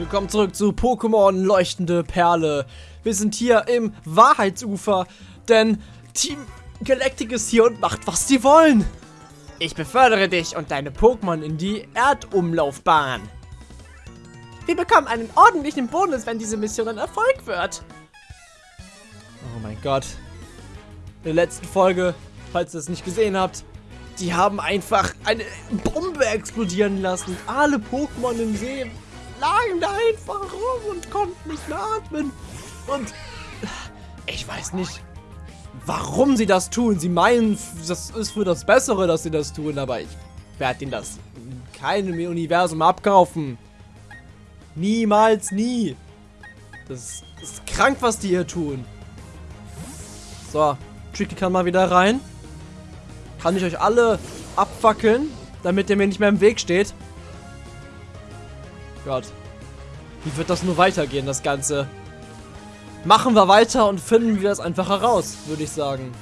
Willkommen zurück zu Pokémon Leuchtende Perle. Wir sind hier im Wahrheitsufer, denn Team Galactic ist hier und macht, was sie wollen. Ich befördere dich und deine Pokémon in die Erdumlaufbahn. Wir bekommen einen ordentlichen Bonus, wenn diese Mission ein Erfolg wird. Oh mein Gott. In der letzten Folge, falls ihr es nicht gesehen habt, die haben einfach eine Bombe explodieren lassen. Alle Pokémon im See lagen da einfach rum und konnten nicht mehr atmen. Und ich weiß nicht, warum sie das tun. Sie meinen, das ist für das Bessere, dass sie das tun, aber ich werde ihnen das in keinem Universum abkaufen. Niemals, nie. Das ist krank, was die hier tun. So, Tricky kann mal wieder rein. Kann ich euch alle abfackeln, damit ihr mir nicht mehr im Weg steht. Gott. Wie wird das nur weitergehen, das Ganze? Machen wir weiter und finden wir es einfach heraus, würde ich sagen.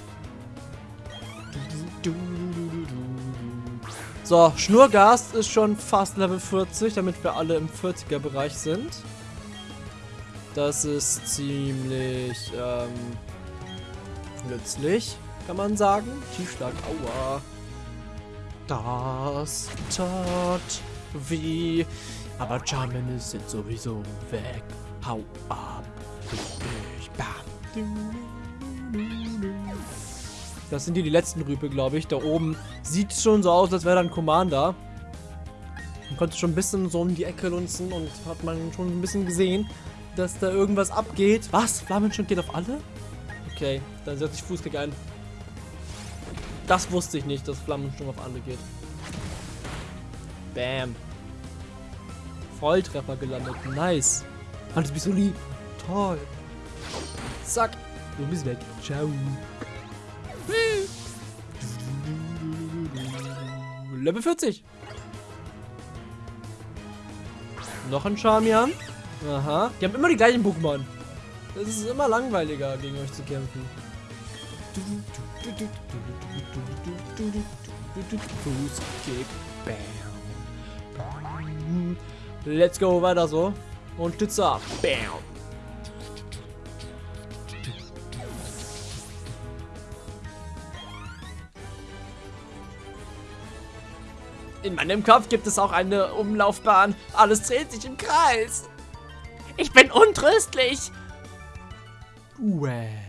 So, Schnurgast ist schon fast Level 40, damit wir alle im 40er Bereich sind. Das ist ziemlich ähm, nützlich, kann man sagen. Tiefschlag, aua. Das tat weh. Aber Charmin sind sowieso weg. Hau ab. Das sind die, die letzten Rübe, glaube ich. Da oben sieht schon so aus, als wäre da ein Commander. Man konnte schon ein bisschen so um die Ecke lunzen und hat man schon ein bisschen gesehen, dass da irgendwas abgeht. Was? Flammenschund geht auf alle? Okay, dann setze ich Fußkick ein. Das wusste ich nicht, dass Flammenschwung auf alle geht. Bam. Volltreffer gelandet. Nice. Mann, du bist so lieb. Toll. Zack. Du bist weg. Ciao. Level 40. Noch ein Charmian. Aha. Die haben immer die gleichen Pokémon. Es ist immer langweiliger, gegen euch zu kämpfen. Fußkick. Bam. Let's go, weiter so. Und Stütze ab. Bam. In meinem Kopf gibt es auch eine Umlaufbahn. Alles dreht sich im Kreis. Ich bin untröstlich. Uäh.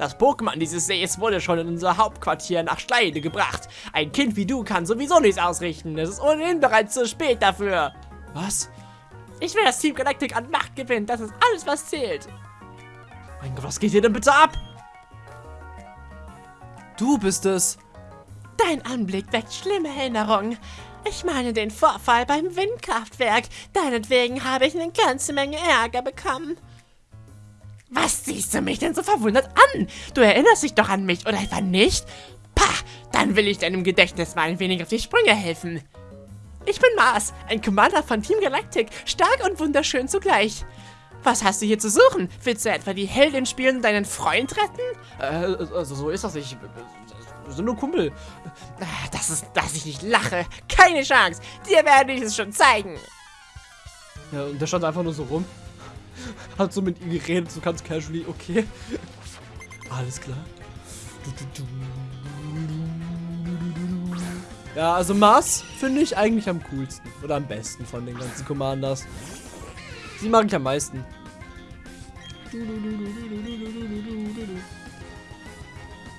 Das Pokémon dieses Sees wurde schon in unser Hauptquartier nach Schleide gebracht. Ein Kind wie du kann sowieso nichts ausrichten. Es ist ohnehin bereits zu spät dafür. Was? Ich will, dass Team Galactic an Macht gewinnt. Das ist alles, was zählt. Mein Gott, was geht hier denn bitte ab? Du bist es. Dein Anblick weckt schlimme Erinnerungen. Ich meine den Vorfall beim Windkraftwerk. Deinetwegen habe ich eine ganze Menge Ärger bekommen. Was siehst du mich denn so verwundert an? Du erinnerst dich doch an mich, oder etwa nicht? Pah, dann will ich deinem Gedächtnis mal ein wenig auf die Sprünge helfen. Ich bin Mars, ein Commander von Team Galactic, stark und wunderschön zugleich. Was hast du hier zu suchen? Willst du etwa die Heldin spielen und deinen Freund retten? Äh, also so ist das nicht. Wir sind nur Kumpel. Ah, Das ist, dass ich nicht lache. Keine Chance. Dir werde ich es schon zeigen. Ja, und der stand einfach nur so rum. Hat so mit ihm geredet, so ganz casually, okay. Alles klar. Ja, also Mars finde ich eigentlich am coolsten. Oder am besten von den ganzen Commanders. Sie mag ich am meisten.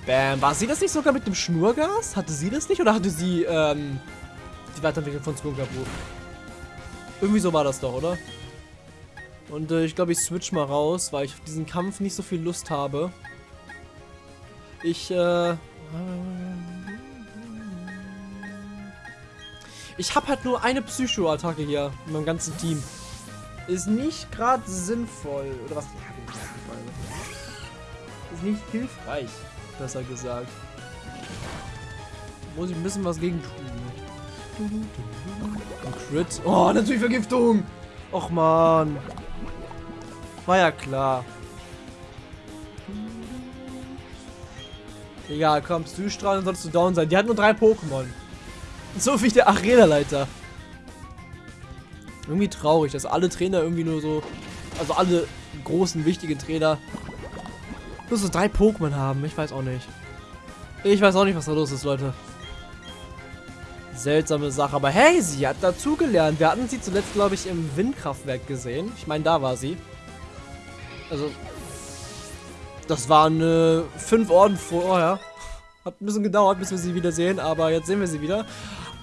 Bam. War sie das nicht sogar mit dem Schnurgas? Hatte sie das nicht? Oder hatte sie ähm, die Weiterentwicklung von Skungabu? Irgendwie so war das doch, oder? Und äh, ich glaube, ich switch mal raus, weil ich auf diesen Kampf nicht so viel Lust habe. Ich, äh... Ich habe halt nur eine Psycho-Attacke hier in meinem ganzen Team. Ist nicht gerade sinnvoll. Oder was? Ist nicht hilfreich, besser gesagt. Muss ich ein bisschen was gegen tun. Ein Crit. Oh, natürlich Vergiftung. Och, man. War ja klar. Egal, komm, Psystrahlen sollst du down sein. Die hat nur drei Pokémon. So wie der Arena-Leiter. Irgendwie traurig, dass alle Trainer irgendwie nur so, also alle großen, wichtigen Trainer nur so drei Pokémon haben. Ich weiß auch nicht. Ich weiß auch nicht, was da los ist, Leute. Seltsame Sache. Aber hey, sie hat dazugelernt. Wir hatten sie zuletzt, glaube ich, im Windkraftwerk gesehen. Ich meine, da war sie. Also, das waren äh, fünf Orden vorher. Hat ein bisschen gedauert, bis wir sie wieder sehen, aber jetzt sehen wir sie wieder.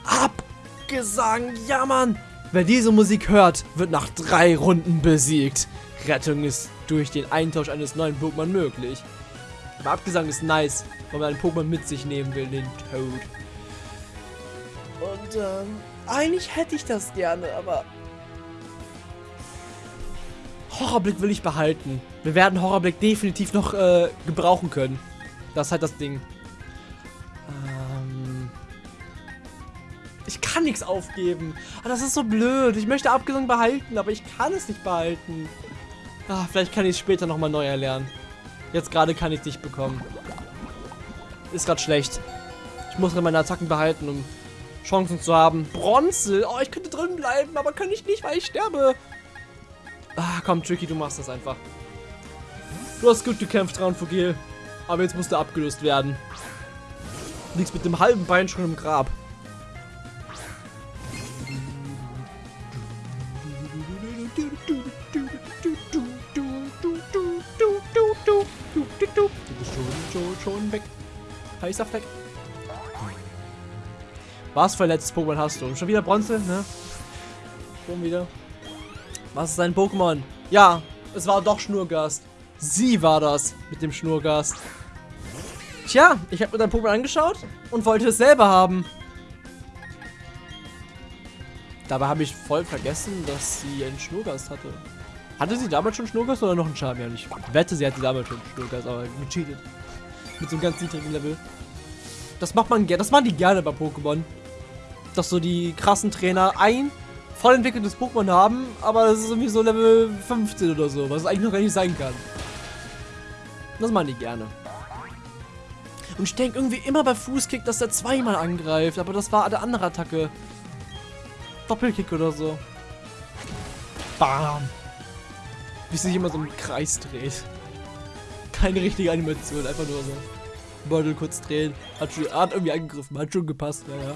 Abgesang, ja Mann! Wer diese Musik hört, wird nach drei Runden besiegt. Rettung ist durch den Eintausch eines neuen Pokémon möglich. Aber Abgesang ist nice, wenn man einen Pokémon mit sich nehmen will, den Toad. Und ähm, eigentlich hätte ich das gerne, aber Horrorblick will ich behalten. Wir werden Horrorblick definitiv noch äh, gebrauchen können. Das ist halt das Ding. Ähm ich kann nichts aufgeben. Aber das ist so blöd. Ich möchte Abgesang behalten, aber ich kann es nicht behalten. Ah, vielleicht kann ich es später nochmal neu erlernen. Jetzt gerade kann ich es nicht bekommen. Ist gerade schlecht. Ich muss meine Attacken behalten, um Chancen zu haben. Bronze! Oh, ich könnte drin bleiben, aber kann ich nicht, weil ich sterbe. Komm, Tricky, du machst das einfach. Du hast gut gekämpft, Raunfugil. Aber jetzt musst du abgelöst werden. Du liegst mit dem halben Bein schon im Grab. schon weg. Heißer Fleck. Was für ein letztes Pokémon hast du? Schon wieder Bronze, ne? Schon wieder. Was ist dein Pokémon? Ja, es war doch Schnurgast. Sie war das mit dem Schnurgast. Tja, ich habe mir dein Pokémon angeschaut und wollte es selber haben. Dabei habe ich voll vergessen, dass sie einen Schnurgast hatte. Hatte sie damals schon Schnurgast oder noch einen Charmian? Ich wette, sie hatte damals schon Schnurgast, aber gecheatet. Mit so einem ganz niedrigen Level. Das macht man gerne, das machen die gerne bei Pokémon. Dass so die krassen Trainer ein voll entwickeltes Pokémon haben, aber das ist irgendwie so Level 15 oder so, was es eigentlich noch gar nicht sein kann. Das machen die gerne. Und ich denke irgendwie immer bei Fußkick, dass der zweimal angreift, aber das war eine andere Attacke. Doppelkick oder so. Bam. Wie sich immer so im Kreis dreht keine richtige Animation, einfach nur so. Beutel kurz drehen. Hat, schon, hat irgendwie angegriffen, hat schon gepasst, naja.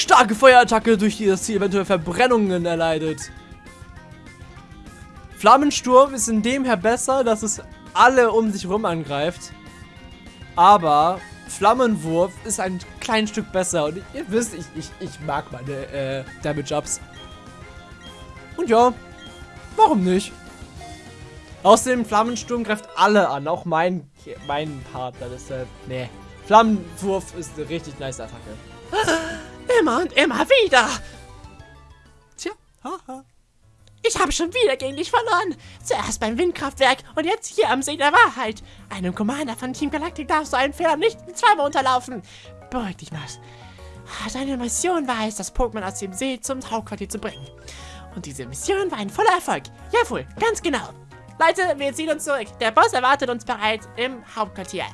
Starke Feuerattacke, durch die das Ziel eventuell Verbrennungen erleidet. Flammensturm ist in dem her besser, dass es alle um sich rum angreift. Aber Flammenwurf ist ein klein Stück besser. Und ihr wisst, ich, ich, ich mag meine äh, Damage-Ups. Und ja, Warum nicht? Außerdem, Flammensturm greift alle an, auch mein, mein Partner, deshalb, nee. Flammenwurf ist eine richtig nice Attacke. Immer und immer wieder. Tja, haha. Ich habe schon wieder gegen dich verloren. Zuerst beim Windkraftwerk und jetzt hier am See der Wahrheit. Einem Commander von Team Galactic darfst du einen Fehler nicht zweimal unterlaufen. Beruhig dich, Mars. Deine Mission war es, das Pokémon aus dem See zum Hauptquartier zu bringen. Und diese Mission war ein voller Erfolg. Jawohl, ganz genau. Leute, wir ziehen uns zurück. Der Boss erwartet uns bereits im Hauptquartier.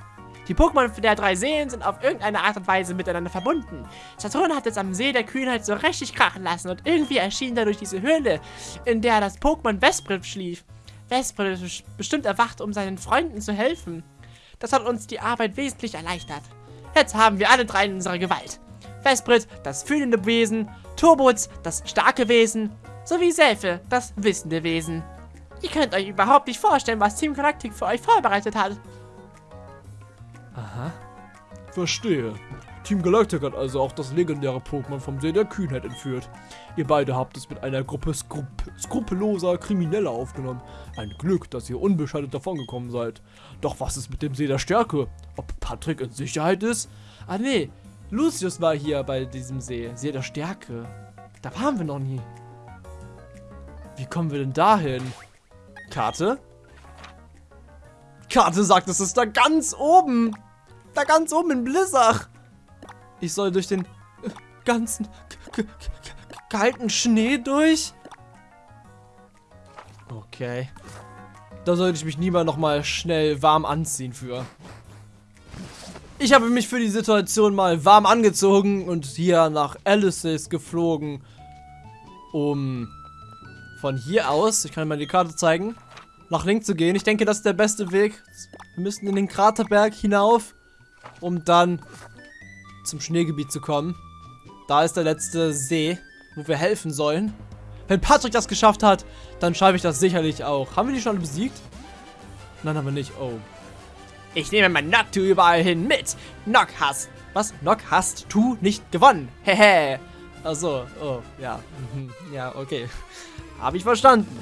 Die Pokémon der drei Seen sind auf irgendeine Art und Weise miteinander verbunden. Saturn hat es am See der Kühnheit so richtig krachen lassen und irgendwie erschien dadurch diese Höhle, in der das Pokémon Vesprit schlief. Vesprit ist bestimmt erwacht, um seinen Freunden zu helfen. Das hat uns die Arbeit wesentlich erleichtert. Jetzt haben wir alle drei in unserer Gewalt. Vesprit, das fühlende Wesen, Turbots, das starke Wesen sowie Selfe, das wissende Wesen. Ihr könnt euch überhaupt nicht vorstellen, was Team Galactic für euch vorbereitet hat. Aha. Verstehe. Team Galactic hat also auch das legendäre Pokémon vom See der Kühnheit entführt. Ihr beide habt es mit einer Gruppe skrup skrupelloser Krimineller aufgenommen. Ein Glück, dass ihr unbeschadet davongekommen seid. Doch was ist mit dem See der Stärke? Ob Patrick in Sicherheit ist? Ah nee, Lucius war hier bei diesem See. See der Stärke. Da waren wir noch nie. Wie kommen wir denn dahin? Karte? Karte sagt, es ist da ganz oben. Da ganz oben in Blizzard. Ich soll durch den ganzen kalten Schnee durch? Okay. Da sollte ich mich niemand noch mal schnell warm anziehen für. Ich habe mich für die Situation mal warm angezogen und hier nach Alice's geflogen, um von hier aus, ich kann mal die Karte zeigen, nach links zu gehen. Ich denke, das ist der beste Weg. Wir müssen in den Kraterberg hinauf, um dann zum Schneegebiet zu kommen. Da ist der letzte See, wo wir helfen sollen. Wenn Patrick das geschafft hat, dann schaffe ich das sicherlich auch. Haben wir die schon besiegt? Nein, haben wir nicht. Oh. Ich nehme mein Noctu überall hin mit. Nock hast. Was? Nock hast du nicht gewonnen. Hehe. Achso. Oh, ja. Mhm. Ja, okay. Habe ich verstanden.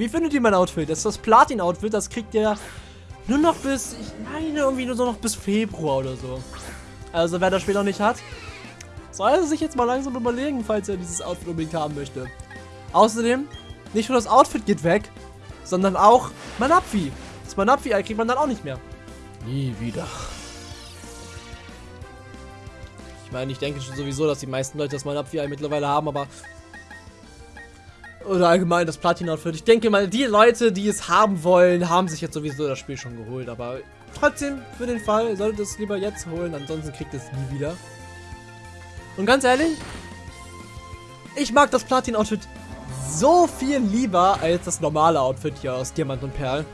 Wie findet ihr mein Outfit? Das ist das Platin-Outfit. Das kriegt ihr nur noch bis, ich meine irgendwie nur so noch bis Februar oder so. Also wer das Spiel noch nicht hat, soll er sich jetzt mal langsam überlegen, falls er dieses Outfit unbedingt haben möchte. Außerdem, nicht nur das Outfit geht weg, sondern auch Manapfi. Das Manapfi-Ei kriegt man dann auch nicht mehr. Nie wieder. Ich meine, ich denke schon sowieso, dass die meisten Leute das Manapfi-Ei mittlerweile haben, aber... Oder allgemein das Platin-Outfit. Ich denke mal, die Leute, die es haben wollen, haben sich jetzt sowieso das Spiel schon geholt. Aber trotzdem, für den Fall, solltet es lieber jetzt holen, ansonsten kriegt es nie wieder. Und ganz ehrlich, ich mag das Platin-Outfit so viel lieber als das normale Outfit hier aus Diamant und Perl.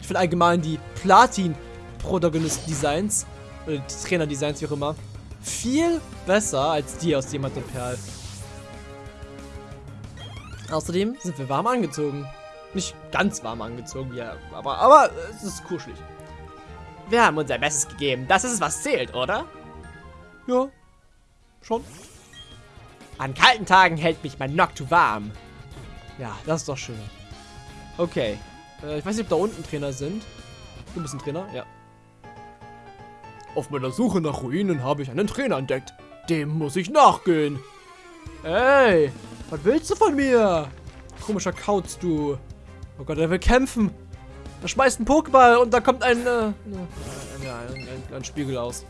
Ich finde allgemein die Platin-Protagonist-Designs, oder die Trainer-Designs, wie auch immer, viel besser als die aus Diamant und Perl. Außerdem sind wir warm angezogen. Nicht ganz warm angezogen, ja, aber, aber es ist kuschelig. Wir haben unser Bestes gegeben. Das ist es, was zählt, oder? Ja, schon. An kalten Tagen hält mich mein Noctu warm. Ja, das ist doch schön. Okay. Äh, ich weiß nicht, ob da unten Trainer sind. Du bist ein Trainer? Ja. Auf meiner Suche nach Ruinen habe ich einen Trainer entdeckt. Dem muss ich nachgehen. Ey, was willst du von mir? Komischer Kauz, du. Oh Gott, er will kämpfen. Er schmeißt einen Pokéball und da kommt ein, äh, ja, ein, ein, ein Spiegel aus.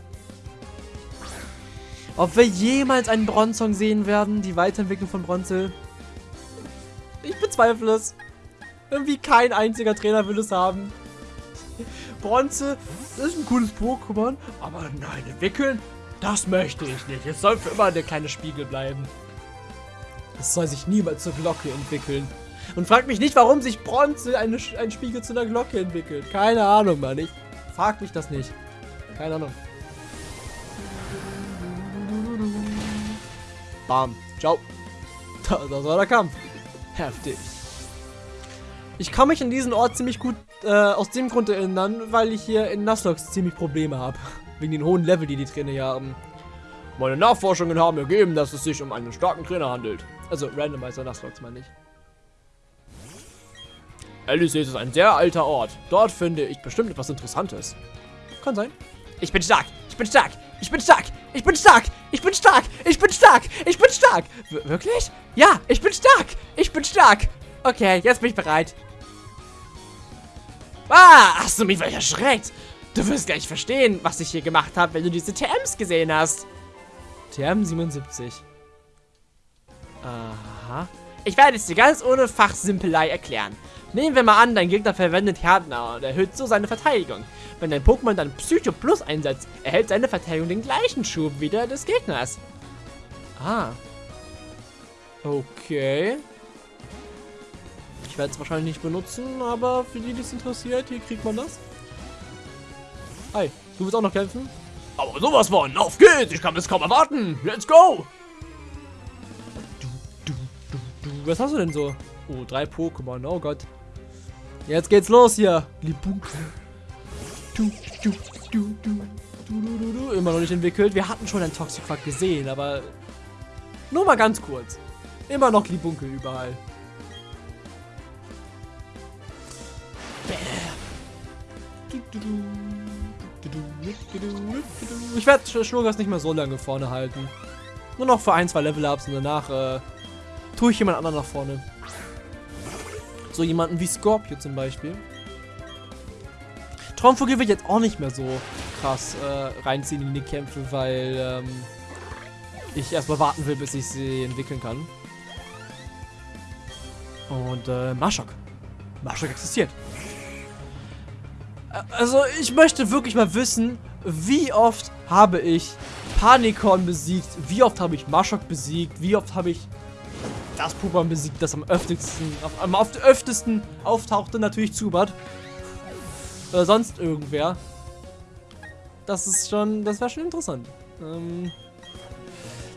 Ob wir jemals einen Bronzong sehen werden, die Weiterentwicklung von Bronze? Ich bezweifle es. Irgendwie kein einziger Trainer will es haben. Bronze ist ein cooles Pokémon, aber nein, entwickeln, das möchte ich nicht. Es soll für immer der kleine Spiegel bleiben. Es soll sich niemals zur Glocke entwickeln. Und frag mich nicht, warum sich Bronze eine, ein Spiegel zu einer Glocke entwickelt. Keine Ahnung, Mann. Ich frag mich das nicht. Keine Ahnung. Bam. Ciao. Das war der Kampf. Heftig. Ich kann mich an diesen Ort ziemlich gut äh, aus dem Grund erinnern, weil ich hier in Nuzlocke ziemlich Probleme habe. Wegen den hohen Level, die die Trainer hier haben. Meine Nachforschungen haben ergeben, dass es sich um einen starken Trainer handelt. Also Randomizer Nuzlocke meine ich. Alice ist ein sehr alter Ort. Dort finde ich bestimmt etwas Interessantes. Kann sein. Ich bin stark. Ich bin stark. Ich bin stark. Ich bin stark. Ich bin stark. Ich bin stark. Ich bin stark. W wirklich? Ja, ich bin stark. Ich bin stark. Okay, jetzt bin ich bereit. Ah, hast du mich welcher erschreckt? Du wirst gleich verstehen, was ich hier gemacht habe, wenn du diese TMs gesehen hast. TM 77. Aha. Ich werde es dir ganz ohne Fachsimpelei erklären. Nehmen wir mal an, dein Gegner verwendet Härtner und erhöht so seine Verteidigung. Wenn dein Pokémon dann Psycho Plus einsetzt, erhält seine Verteidigung den gleichen Schub wie der des Gegners. Ah. Okay. Ich werde es wahrscheinlich nicht benutzen, aber für die, die es interessiert, hier kriegt man das. Hi, du willst auch noch kämpfen? Aber sowas von, auf geht's, ich kann es kaum erwarten. Let's go! Was hast du denn so? Oh, drei Pokémon, oh Gott. Jetzt geht's los hier. Libunke. Du, du, du, du, du, du, du, Immer noch nicht entwickelt. Wir hatten schon einen Toxicquack gesehen, aber nur mal ganz kurz. Immer noch Libunke überall. Ich werde Schnurgas nicht mehr so lange vorne halten. Nur noch für ein, zwei Level-Ups und danach äh, tue ich jemand anderen nach vorne. So jemanden wie Scorpio zum Beispiel. Traumvogel wird jetzt auch nicht mehr so krass äh, reinziehen in die Kämpfe, weil ähm, ich erstmal warten will, bis ich sie entwickeln kann. Und äh, Marschok. Marschok existiert. Also, ich möchte wirklich mal wissen, wie oft habe ich Panikon besiegt, wie oft habe ich Marshok besiegt, wie oft habe ich das Pokémon besiegt, das am öftesten, am öftesten auftauchte, natürlich Zubat. Oder sonst irgendwer. Das ist schon, das wäre schon interessant. Ähm,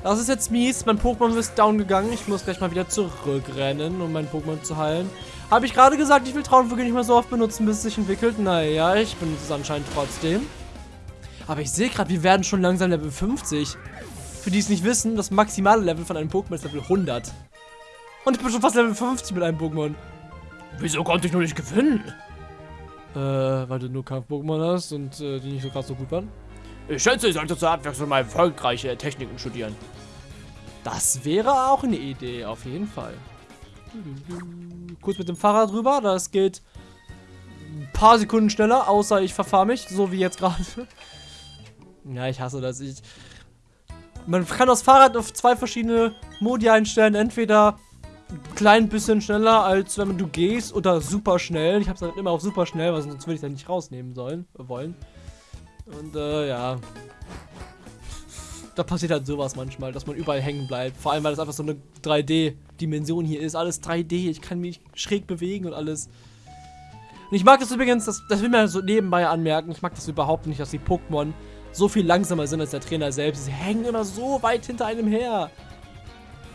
das ist jetzt mies. Mein Pokémon ist down gegangen. Ich muss gleich mal wieder zurückrennen, um mein Pokémon zu heilen. Habe ich gerade gesagt, ich will Traumvögel nicht mehr so oft benutzen, bis es sich entwickelt? Naja, ich benutze es anscheinend trotzdem. Aber ich sehe gerade, wir werden schon langsam Level 50. Für die es nicht wissen, das maximale Level von einem Pokémon ist Level 100. Und ich bin schon fast Level 50 mit einem Pokémon. Wieso konnte ich nur nicht gewinnen? Äh, weil du nur Kampf-Pokémon hast und äh, die nicht so krass so gut waren. Ich schätze, ich sollte zur Abwechslung mal erfolgreiche Techniken studieren. Das wäre auch eine Idee, auf jeden Fall. Kurz mit dem Fahrrad rüber, das geht ein paar Sekunden schneller, außer ich verfahre mich, so wie jetzt gerade. ja, ich hasse das. Ich Man kann das Fahrrad auf zwei verschiedene Modi einstellen, entweder klein bisschen schneller, als wenn du gehst, oder super schnell. Ich habe es halt immer auf super schnell, weil sonst würde ich es dann nicht rausnehmen sollen, wollen. Und äh, ja. Da passiert halt sowas manchmal, dass man überall hängen bleibt. Vor allem, weil das einfach so eine 3D-Dimension hier ist. Alles 3D, ich kann mich schräg bewegen und alles. Und ich mag das übrigens, das, das will man so nebenbei anmerken, ich mag das überhaupt nicht, dass die Pokémon so viel langsamer sind als der Trainer selbst. Sie hängen immer so weit hinter einem her.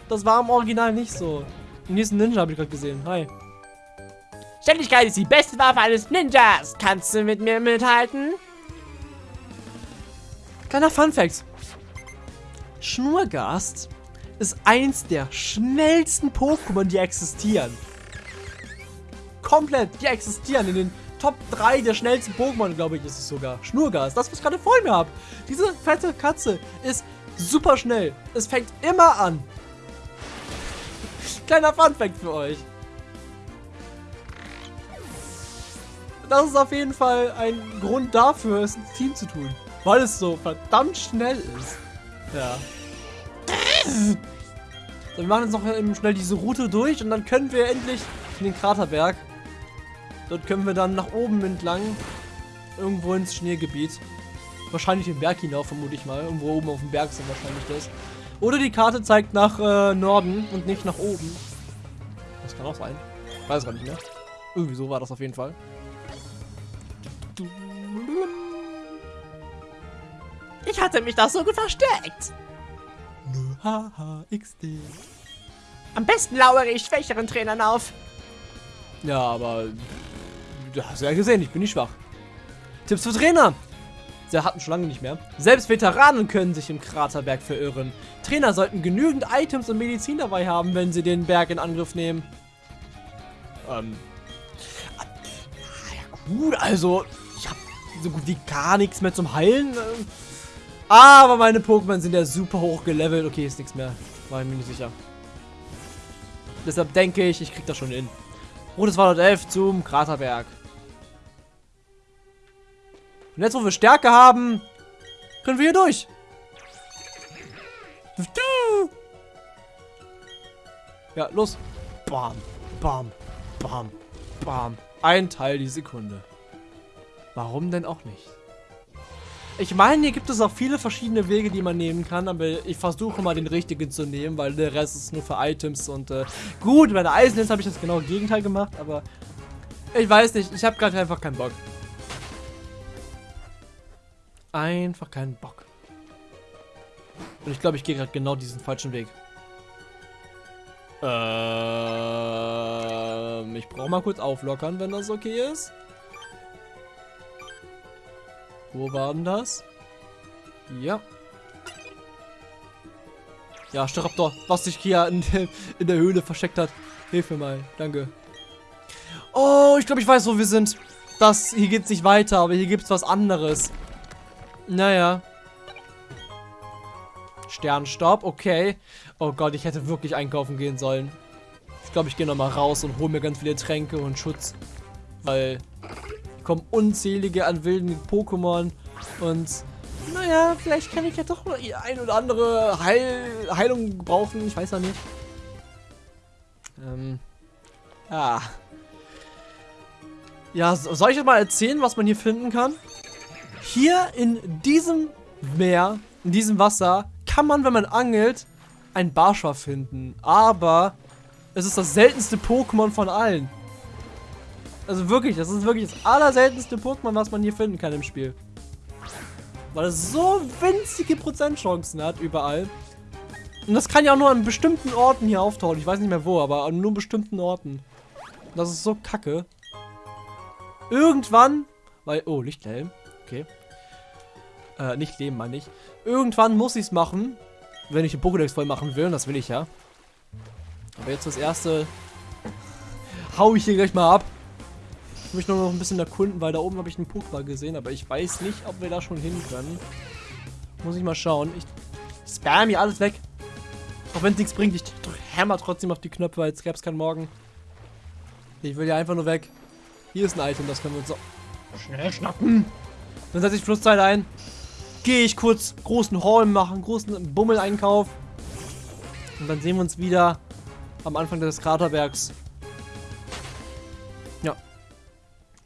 Das war im Original nicht so. Den nächsten Ninja habe ich gerade gesehen. Hi. Ständigkeit ist die beste Waffe eines Ninjas. Kannst du mit mir mithalten? Kleiner Funfact. Schnurgast ist eins der schnellsten Pokémon, die existieren. Komplett, die existieren in den Top 3 der schnellsten Pokémon, glaube ich, ist es sogar. Schnurgast, das, was ich gerade vor mir habe. Diese fette Katze ist super schnell. Es fängt immer an. Kleiner Funfact für euch. Das ist auf jeden Fall ein Grund dafür, es ins Team zu tun. Weil es so verdammt schnell ist. Ja. So, wir machen jetzt noch schnell diese Route durch und dann können wir endlich in den Kraterberg. Dort können wir dann nach oben entlang. Irgendwo ins Schneegebiet. Wahrscheinlich den Berg hinauf, vermute ich mal. Irgendwo oben auf dem Berg sind wahrscheinlich das. Oder die Karte zeigt nach äh, Norden und nicht nach oben. Das kann auch sein. Weiß gar nicht mehr. Irgendwie so war das auf jeden Fall. Ich hatte mich da so gut versteckt. Haha, XD. Am besten lauere ich schwächeren Trainern auf. Ja, aber du hast ja gesehen, ich bin nicht schwach. Tipps für Trainer. Sie hatten schon lange nicht mehr. Selbst Veteranen können sich im Kraterberg verirren. Trainer sollten genügend Items und Medizin dabei haben, wenn sie den Berg in Angriff nehmen. Ähm. Ja gut, also ich habe so gut wie gar nichts mehr zum Heilen. Ähm, aber meine Pokémon sind ja super hoch gelevelt. Okay, ist nichts mehr. War ich mir nicht sicher. Deshalb denke ich, ich krieg das schon hin. Rotes Waldort 11 zum Kraterberg. Und jetzt, wo wir Stärke haben, können wir hier durch. Ja, los. Bam, bam, bam, bam. Ein Teil die Sekunde. Warum denn auch nicht? Ich meine, hier gibt es auch viele verschiedene Wege, die man nehmen kann, aber ich versuche mal den richtigen zu nehmen, weil der Rest ist nur für Items und äh, gut, bei der Eisenhitze habe ich das genau Gegenteil gemacht, aber ich weiß nicht, ich habe gerade einfach keinen Bock. Einfach keinen Bock. Und ich glaube, ich gehe gerade genau diesen falschen Weg. Ähm, ich brauche mal kurz auflockern, wenn das okay ist. Wo war denn das? Ja. Ja, Staraptor, was sich hier in, in, der Höhle versteckt hat. Hilf mir mal, danke. Oh, ich glaube, ich weiß, wo wir sind. Das, hier geht es nicht weiter, aber hier gibt es was anderes. Naja. Sternstaub, okay. Oh Gott, ich hätte wirklich einkaufen gehen sollen. Ich glaube, ich gehe nochmal raus und hole mir ganz viele Tränke und Schutz. Weil kommen unzählige an wilden Pokémon und naja, vielleicht kann ich ja doch mal ein oder andere Heil Heilung brauchen, ich weiß ja nicht. Ähm, ah. Ja, soll ich euch mal erzählen, was man hier finden kann? Hier in diesem Meer, in diesem Wasser, kann man, wenn man angelt, ein Barscha finden. Aber es ist das seltenste Pokémon von allen. Also wirklich, das ist wirklich das allerseltenste Pokémon, was man hier finden kann im Spiel. Weil es so winzige Prozentchancen hat überall. Und das kann ja auch nur an bestimmten Orten hier auftauchen. Ich weiß nicht mehr wo, aber an nur bestimmten Orten. Das ist so kacke. Irgendwann, weil, oh, Lichthelm, okay. Äh, nicht leben, meine ich. Irgendwann muss ich es machen, wenn ich den Pokédex voll machen will, und das will ich ja. Aber jetzt das erste hau ich hier gleich mal ab. Ich möchte nur noch ein bisschen erkunden, weil da oben habe ich einen Pokéball gesehen, aber ich weiß nicht, ob wir da schon hin können. Muss ich mal schauen. Ich spam hier alles weg. Auch wenn es nichts bringt, ich hammer trotzdem auf die Knöpfe, als gäbe es keinen Morgen. Ich will ja einfach nur weg. Hier ist ein Item, das können wir uns so schnell schnappen. Dann setze ich Flusszeit ein. Gehe ich kurz großen Haul machen, großen Bummel-Einkauf. Und dann sehen wir uns wieder am Anfang des Kraterbergs.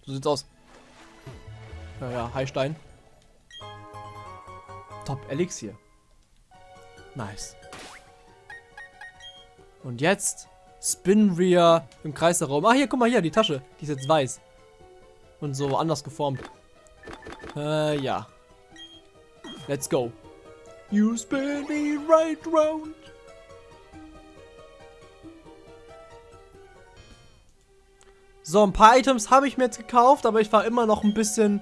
So sieht's aus. Naja, Heilstein. Top Elixier. Nice. Und jetzt spinnen wir im Kreis der Raum. Ah, hier, guck mal hier, die Tasche. Die ist jetzt weiß. Und so anders geformt. Äh, ja. Let's go. You spin me right round. So, ein paar Items habe ich mir jetzt gekauft, aber ich war immer noch ein bisschen,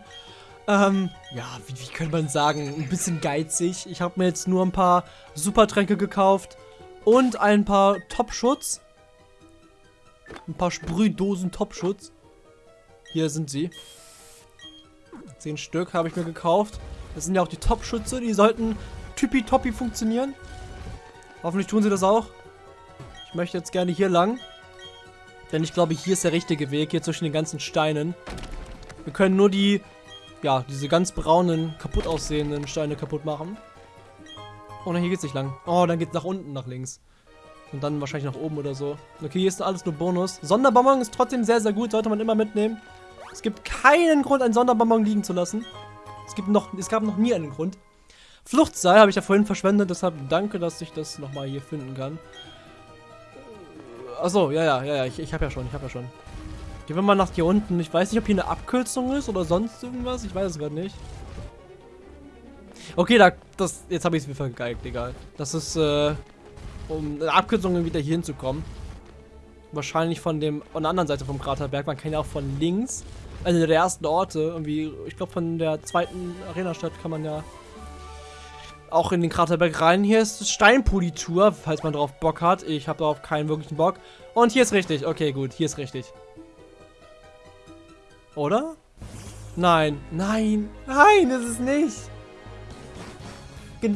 ähm, ja, wie, wie könnte man sagen, ein bisschen geizig. Ich habe mir jetzt nur ein paar Supertränke gekauft und ein paar Top-Schutz. Ein paar Sprühdosen Top-Schutz. Hier sind sie. Zehn Stück habe ich mir gekauft. Das sind ja auch die Top-Schütze, die sollten tippitoppi funktionieren. Hoffentlich tun sie das auch. Ich möchte jetzt gerne hier lang. Denn ich glaube, hier ist der richtige Weg, hier zwischen den ganzen Steinen. Wir können nur die, ja, diese ganz braunen, kaputt aussehenden Steine kaputt machen. Oh, nein, hier geht's nicht lang. Oh, dann geht's nach unten, nach links. Und dann wahrscheinlich nach oben oder so. Okay, hier ist alles nur Bonus. Sonderbonbon ist trotzdem sehr, sehr gut. Sollte man immer mitnehmen. Es gibt keinen Grund, einen Sonderbonbon liegen zu lassen. Es, gibt noch, es gab noch nie einen Grund. Fluchtseil habe ich ja vorhin verschwendet. Deshalb danke, dass ich das nochmal hier finden kann. Achso, ja, ja, ja, ja, ich, ich habe ja schon, ich habe ja schon. Gehen wir mal nach hier unten. Ich weiß nicht, ob hier eine Abkürzung ist oder sonst irgendwas. Ich weiß es gerade nicht. Okay, da, das, jetzt habe ich es mir vergeigt, egal. Das ist, äh, um eine Abkürzung wieder hier hinzukommen. Wahrscheinlich von dem, von der anderen Seite vom Kraterberg. Man kann ja auch von links, also der ersten Orte, irgendwie, ich glaube von der zweiten Arena-Stadt kann man ja auch in den Kraterberg rein. Hier ist Steinpolitur, falls man drauf Bock hat. Ich habe darauf keinen wirklichen Bock. Und hier ist richtig. Okay, gut. Hier ist richtig. Oder? Nein. Nein. Nein, ist nicht.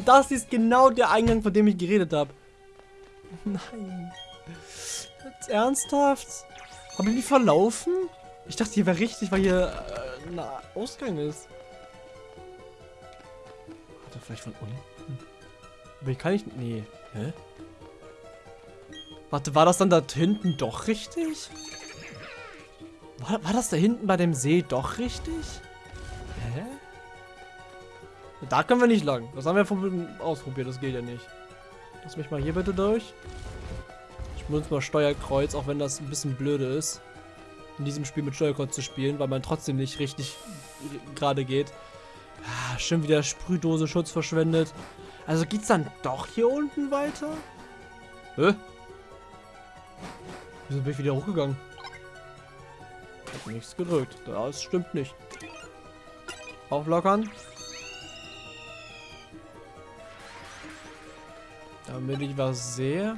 Das ist genau der Eingang, von dem ich geredet habe. Nein. Ernsthaft? Haben die verlaufen? Ich dachte, hier wäre richtig, weil hier äh, ein Ausgang ist vielleicht von unten? Aber ich kann nicht... Nee. Hä? Warte, war das dann da hinten doch richtig? War, war das da hinten bei dem See doch richtig? Hä? Da können wir nicht lang. Das haben wir ausprobiert, das geht ja nicht. Lass mich mal hier bitte durch. Ich benutze mal Steuerkreuz, auch wenn das ein bisschen blöde ist. In diesem Spiel mit Steuerkreuz zu spielen, weil man trotzdem nicht richtig gerade geht. Ah, schon wieder Sprühdose Schutz verschwendet. Also geht's dann doch hier unten weiter? Hä? Wieso bin ich wieder hochgegangen? Ich hab nichts gedrückt. Das stimmt nicht. Auflockern. Damit ich was sehe.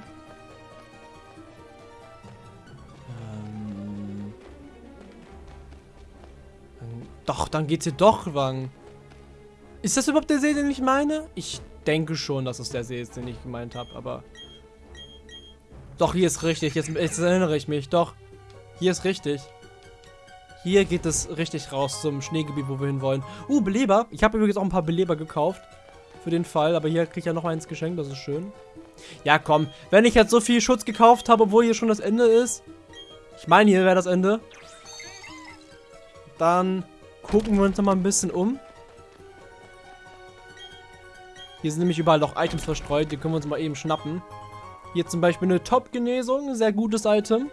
Doch, dann geht's hier doch lang. Ist das überhaupt der See, den ich meine? Ich denke schon, dass es der See ist, den ich gemeint habe, aber... Doch, hier ist richtig. Jetzt, jetzt erinnere ich mich. Doch, hier ist richtig. Hier geht es richtig raus zum Schneegebiet, wo wir hinwollen. Uh, Beleber. Ich habe übrigens auch ein paar Beleber gekauft. Für den Fall. Aber hier kriege ich ja noch eins geschenkt. Das ist schön. Ja, komm. Wenn ich jetzt so viel Schutz gekauft habe, obwohl hier schon das Ende ist. Ich meine, hier wäre das Ende. Dann gucken wir uns noch mal ein bisschen um. Hier sind nämlich überall noch Items verstreut, die können wir uns mal eben schnappen. Hier zum Beispiel eine Top-Genesung, sehr gutes Item.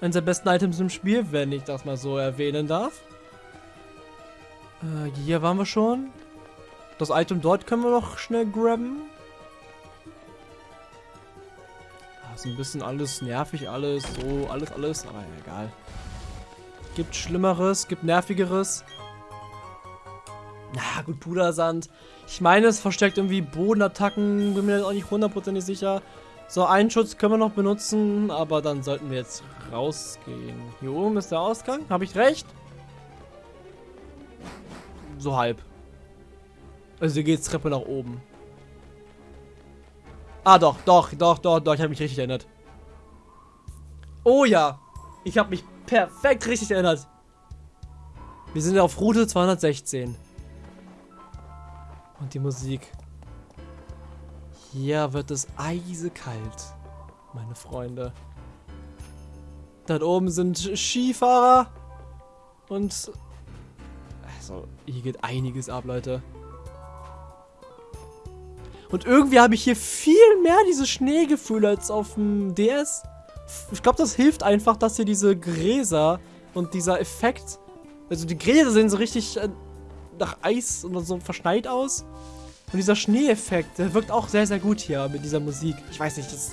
Eines der besten Items im Spiel, wenn ich das mal so erwähnen darf. Äh, hier waren wir schon. Das Item dort können wir noch schnell grabben. Das ist ein bisschen alles nervig, alles so, alles, alles, aber egal. Gibt Schlimmeres, gibt Nervigeres. Na gut, Pudersand. Ich meine, es verstärkt irgendwie Bodenattacken, bin mir auch nicht hundertprozentig sicher. So, einen Schutz können wir noch benutzen, aber dann sollten wir jetzt rausgehen. Hier oben ist der Ausgang, habe ich recht? So halb. Also hier geht's Treppe nach oben. Ah, doch, doch, doch, doch, doch, ich habe mich richtig erinnert. Oh ja, ich habe mich perfekt richtig erinnert. Wir sind auf Route 216. Und die Musik. Hier wird es eisekalt, meine Freunde. Dort oben sind Skifahrer. Und... Also, hier geht einiges ab, Leute. Und irgendwie habe ich hier viel mehr dieses Schneegefühl als auf dem DS. Ich glaube, das hilft einfach, dass hier diese Gräser und dieser Effekt... Also die Gräser sehen so richtig äh, nach Eis und so verschneit aus. Und dieser Schneeeffekt, der wirkt auch sehr, sehr gut hier mit dieser Musik. Ich weiß nicht, das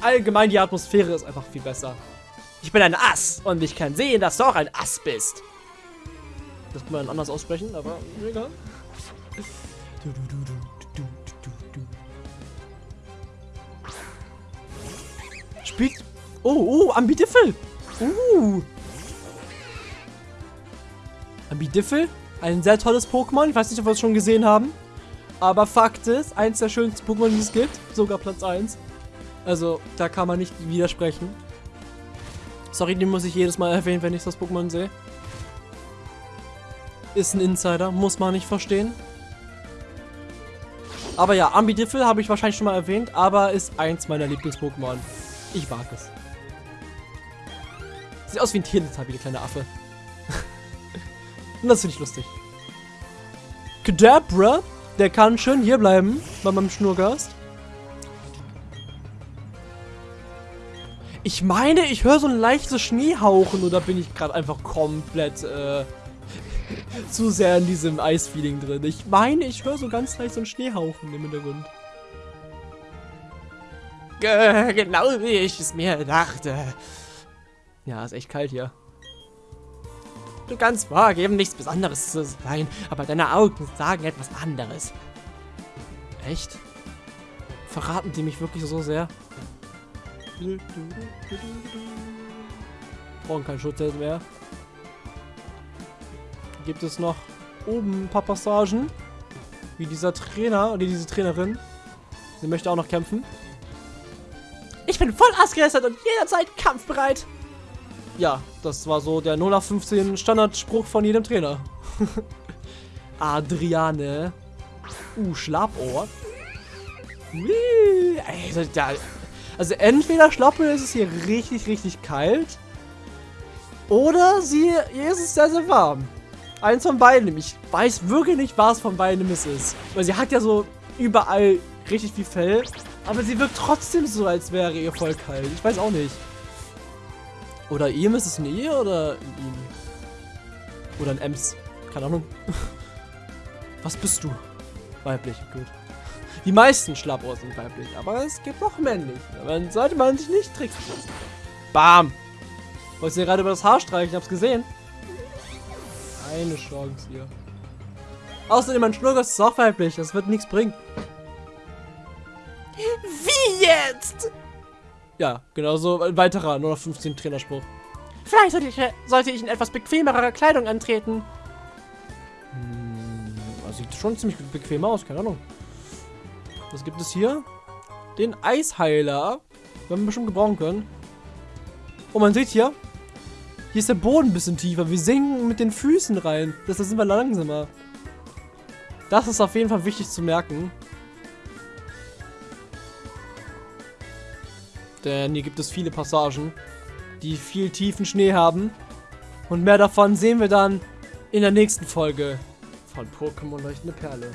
allgemein die Atmosphäre ist einfach viel besser. Ich bin ein Ass und ich kann sehen, dass du auch ein Ass bist. Das kann man anders aussprechen, aber egal. Spielt... Oh, oh, Ambidiffel. Uh. Ambidiffel? Ein sehr tolles Pokémon. Ich weiß nicht, ob wir es schon gesehen haben. Aber Fakt ist, eins der schönsten Pokémon, die es gibt. Sogar Platz 1. Also, da kann man nicht widersprechen. Sorry, den muss ich jedes Mal erwähnen, wenn ich das Pokémon sehe. Ist ein Insider, muss man nicht verstehen. Aber ja, Ambidiffel habe ich wahrscheinlich schon mal erwähnt, aber ist eins meiner Lieblings-Pokémon. Ich mag es. Sieht aus wie ein Teletubby, der kleine Affe. Und das finde ich lustig. Kadabra, der kann schön hier bleiben bei meinem Schnurgast. Ich meine, ich höre so ein leichtes Schneehauchen oder bin ich gerade einfach komplett äh, zu sehr in diesem Eisfeeling drin. Ich meine, ich höre so ganz leicht so ein Schneehauchen im Hintergrund. Genau wie ich es mir dachte. Ja, ist echt kalt hier. Du kannst vorgeben, nichts Besonderes zu sein, aber deine Augen sagen etwas anderes. Echt? Verraten die mich wirklich so sehr? Brauchen keinen Schutz mehr. Gibt es noch oben ein paar Passagen? Wie dieser Trainer oder diese Trainerin. Sie möchte auch noch kämpfen. Ich bin voll ausgerüstet und jederzeit kampfbereit. Ja, das war so der 0 nach 15 Standardspruch von jedem Trainer. Adriane. Uh, Schlappohr. Also, entweder Schlappe ist es hier richtig, richtig kalt. Oder sie, ist es sehr, sehr warm. Eins von beiden. Ich weiß wirklich nicht, was von beiden es ist. Weil sie hat ja so überall richtig viel Fell. Aber sie wirkt trotzdem so, als wäre ihr voll kalt. Ich weiß auch nicht. Oder ihm ist es ein ihr oder ein ihm? Oder ein Ems. Keine Ahnung. Was bist du? Weiblich, gut. Die meisten Schlappohr sind weiblich, aber es gibt auch männlich. Dann sollte man sich nicht tricksen. Bam! Wolltest du gerade über das Haar streichen? Ich hab's gesehen. Keine Chance hier. Außerdem, mein Schnurgast ist auch weiblich. Das wird nichts bringen. Wie jetzt? Ja, genau so ein weiterer, nur noch 15 Trainerspruch. Vielleicht sollte ich, sollte ich in etwas bequemerer Kleidung antreten. Hm, also sieht schon ziemlich bequem aus, keine Ahnung. Was gibt es hier? Den Eisheiler. Werden wir bestimmt gebrauchen können. Oh, man sieht hier. Hier ist der Boden ein bisschen tiefer. Wir sinken mit den Füßen rein. Deshalb sind wir langsamer. Das ist auf jeden Fall wichtig zu merken. Denn hier gibt es viele Passagen, die viel tiefen Schnee haben. Und mehr davon sehen wir dann in der nächsten Folge von Pokémon Leuchtende Perle.